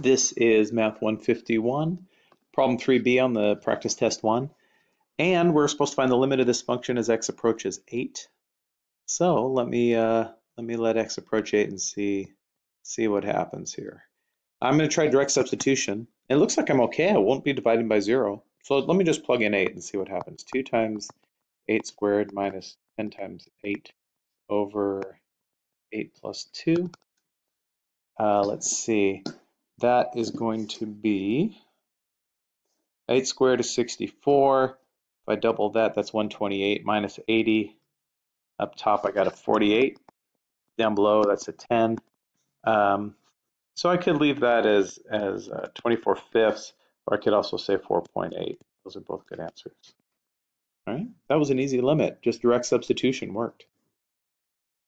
This is Math 151, problem 3b on the practice test 1. And we're supposed to find the limit of this function as x approaches 8. So let me uh, let me let x approach 8 and see, see what happens here. I'm going to try direct substitution. It looks like I'm okay. I won't be dividing by 0. So let me just plug in 8 and see what happens. 2 times 8 squared minus 10 times 8 over 8 plus 2. Uh, let's see. That is going to be 8 squared is 64. If I double that, that's 128 minus 80. Up top, I got a 48. Down below, that's a 10. Um, so I could leave that as, as uh, 24 fifths, or I could also say 4.8. Those are both good answers. All right, that was an easy limit. Just direct substitution worked.